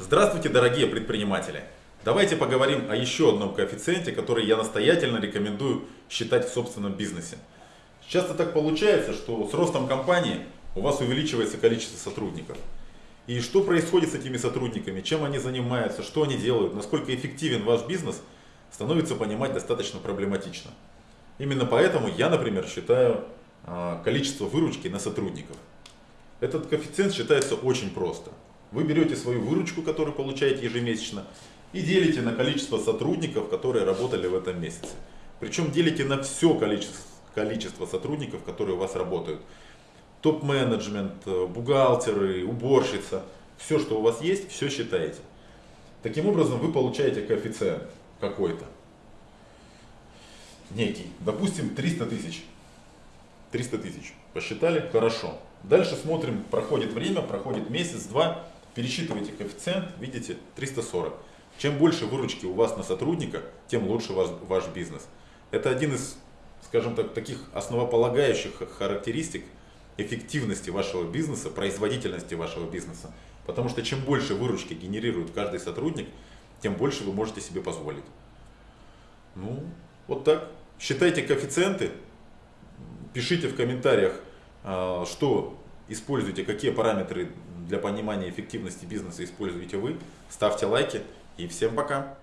Здравствуйте, дорогие предприниматели! Давайте поговорим о еще одном коэффициенте, который я настоятельно рекомендую считать в собственном бизнесе. Часто так получается, что с ростом компании у вас увеличивается количество сотрудников. И что происходит с этими сотрудниками, чем они занимаются, что они делают, насколько эффективен ваш бизнес, становится понимать достаточно проблематично. Именно поэтому я, например, считаю а, количество выручки на сотрудников. Этот коэффициент считается очень просто. Вы берете свою выручку, которую получаете ежемесячно, и делите на количество сотрудников, которые работали в этом месяце. Причем делите на все количество, количество сотрудников, которые у вас работают. Топ-менеджмент, э, бухгалтеры, уборщица, все, что у вас есть, все считаете. Таким образом, вы получаете коэффициент какой-то. Некий. Допустим, 300 тысяч. 300 тысяч. Посчитали? Хорошо. Дальше смотрим, проходит время, проходит месяц, два. Пересчитываете коэффициент, видите, 340. Чем больше выручки у вас на сотрудника, тем лучше ваш, ваш бизнес. Это один из, скажем так, таких основополагающих характеристик эффективности вашего бизнеса, производительности вашего бизнеса. Потому что чем больше выручки генерирует каждый сотрудник, тем больше вы можете себе позволить. Ну, вот так. Считайте коэффициенты, пишите в комментариях, а, что используете, какие параметры для понимания эффективности бизнеса используете вы. Ставьте лайки и всем пока.